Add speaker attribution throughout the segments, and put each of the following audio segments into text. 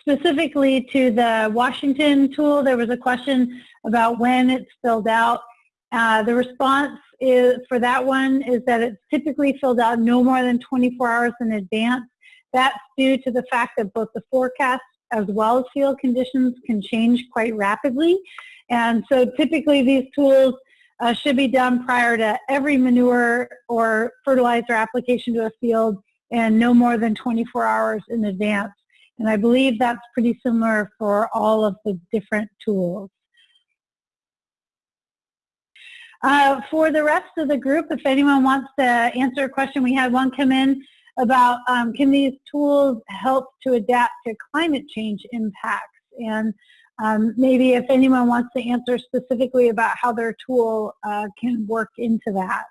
Speaker 1: specifically to the Washington tool, there was a question about when it's filled out. Uh, the response is for that one is that it's typically filled out no more than 24 hours in advance. That's due to the fact that both the forecast as well as field conditions can change quite rapidly. And so typically these tools uh, should be done prior to every manure or fertilizer application to a field and no more than 24 hours in advance. And I believe that's pretty similar for all of the different tools. Uh, for the rest of the group, if anyone wants to answer a question, we had one come in about um, can these tools help to adapt to climate change impacts? And um, maybe if anyone wants to answer specifically about how their tool uh, can work into that.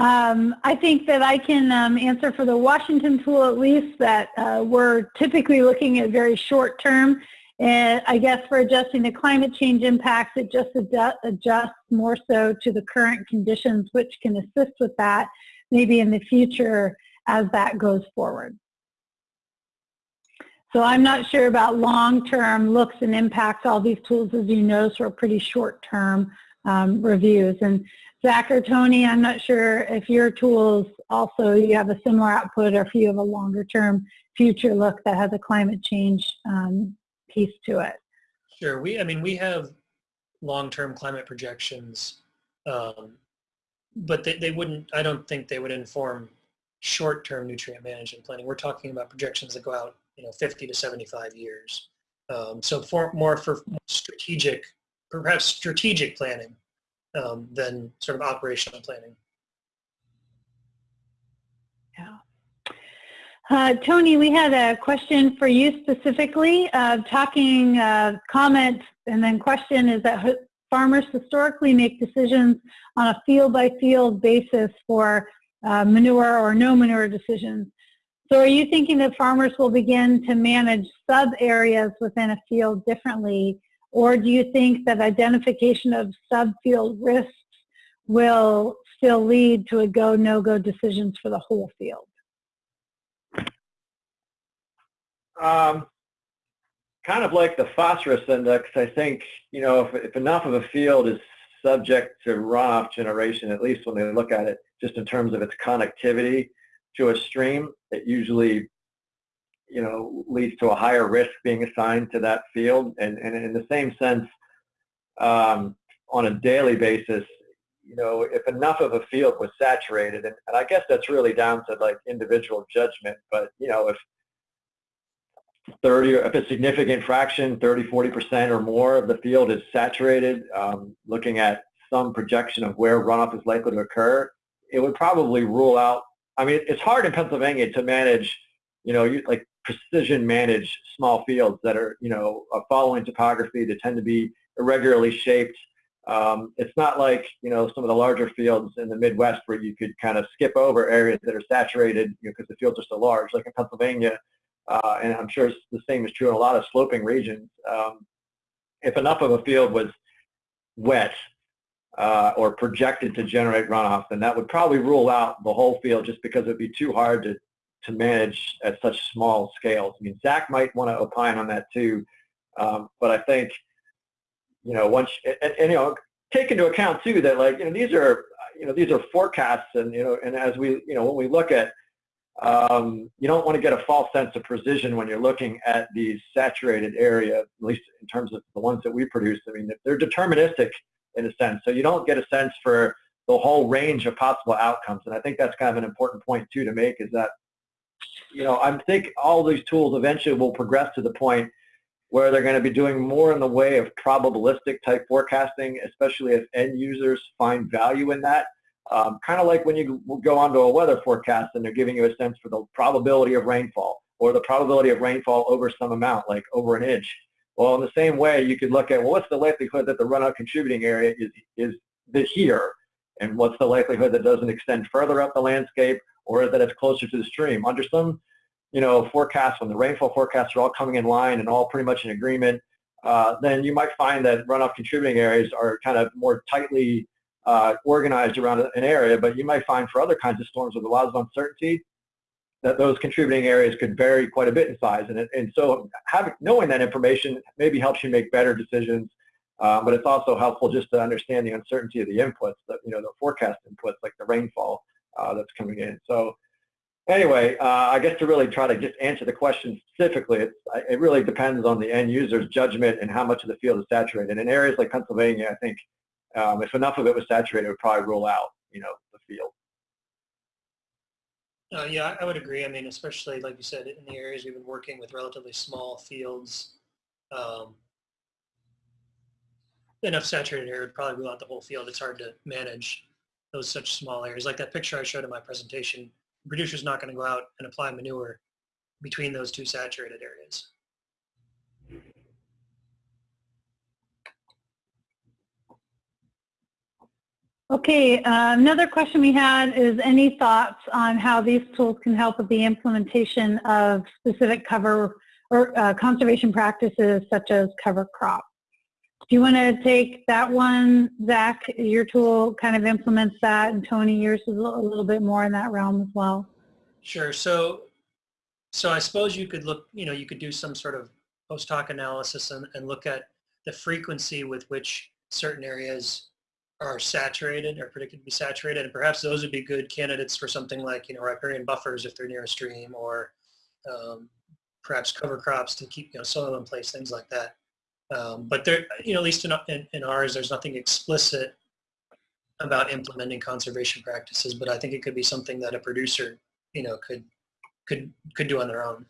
Speaker 1: Um, I think that I can um, answer for the Washington tool at least that uh, we're typically looking at very short term. And I guess for adjusting to climate change impacts, it just adjusts more so to the current conditions, which can assist with that maybe in the future as that goes forward. So I'm not sure about long-term looks and impacts. All these tools, as you know, are pretty short-term um, reviews. And Zach or Tony, I'm not sure if your tools also, you have a similar output or if you have a longer-term future look that has a climate change um, piece to it.
Speaker 2: Sure. We, I mean, we have long-term climate projections, um, but they, they wouldn't, I don't think they would inform short-term nutrient management planning. We're talking about projections that go out you know, 50 to 75 years. Um, so for more for strategic, perhaps strategic planning um, than sort of operational planning.
Speaker 1: Yeah. Uh, Tony, we had a question for you specifically. Uh, talking uh, comment and then question is that farmers historically make decisions on a field by field basis for uh, manure or no manure decisions. So are you thinking that farmers will begin to manage sub-areas within a field differently, or do you think that identification of sub-field risks will still lead to a go, no-go decisions for the whole field?
Speaker 3: Um, kind of like the phosphorus index, I think, you know, if, if enough of a field is subject to runoff generation, at least when they look at it just in terms of its connectivity, to a stream, it usually you know, leads to a higher risk being assigned to that field. And, and in the same sense, um, on a daily basis, you know, if enough of a field was saturated, and, and I guess that's really down to like individual judgment, but you know, if 30, if a significant fraction, 30, 40% or more of the field is saturated, um, looking at some projection of where runoff is likely to occur, it would probably rule out I mean, it's hard in Pennsylvania to manage, you know, you, like precision manage small fields that are, you know, following topography that tend to be irregularly shaped. Um, it's not like, you know, some of the larger fields in the Midwest where you could kind of skip over areas that are saturated, you know, because the fields are so large, like in Pennsylvania, uh, and I'm sure the same is true in a lot of sloping regions. Um, if enough of a field was wet uh, or projected to generate runoff, then that would probably rule out the whole field just because it would be too hard to, to manage at such small scales. I mean, Zach might want to opine on that too, um, but I think, you know, once, and, and, you know, take into account too that like, you know, these are, you know, these are forecasts and, you know, and as we, you know, when we look at, um, you don't want to get a false sense of precision when you're looking at these saturated area, at least in terms of the ones that we produce. I mean, they're deterministic in a sense. So you don't get a sense for the whole range of possible outcomes. And I think that's kind of an important point too to make is that, you know, I think all these tools eventually will progress to the point where they're going to be doing more in the way of probabilistic type forecasting, especially if end users find value in that. Um, kind of like when you go onto a weather forecast and they're giving you a sense for the probability of rainfall or the probability of rainfall over some amount, like over an inch. Well, in the same way, you could look at, well, what's the likelihood that the runoff contributing area is, is here? And what's the likelihood that doesn't extend further up the landscape or that it's closer to the stream? Under some, you know, forecasts, when the rainfall forecasts are all coming in line and all pretty much in agreement, uh, then you might find that runoff contributing areas are kind of more tightly uh, organized around an area, but you might find for other kinds of storms with a lot of uncertainty, that those contributing areas could vary quite a bit in size. And, and so having, knowing that information maybe helps you make better decisions, uh, but it's also helpful just to understand the uncertainty of the inputs, that, you know, the forecast inputs like the rainfall that's coming in. So anyway, uh, I guess to really try to just answer the question specifically, it really depends on the end user's judgment and how much of the field is saturated. In areas like Pennsylvania, I think um, if enough of it was saturated, it would probably rule out, you know, the field.
Speaker 2: Uh, yeah, I would agree. I mean, especially like you said, in the areas we've been working with relatively small fields, um, enough saturated area would probably rule out the whole field. It's hard to manage those such small areas. Like that picture I showed in my presentation, the producer's not going to go out and apply manure between those two saturated areas.
Speaker 1: Okay, uh, another question we had is any thoughts on how these tools can help with the implementation of specific cover or uh, conservation practices such as cover crop? Do you want to take that one, Zach? Your tool kind of implements that, and Tony, yours is a little, bit more in that realm as well.
Speaker 2: Sure. So, so I suppose you could look, you know, you could do some sort of post hoc analysis and, and look at the frequency with which certain areas are saturated or predicted to be saturated. And perhaps those would be good candidates for something like, you know, riparian buffers if they're near a stream or um, perhaps cover crops to keep, you know, soil in place, things like that. Um, but there, you know, at least in, in, in ours, there's nothing explicit about implementing conservation practices, but I think it could be something that a producer, you know, could could could do on their own.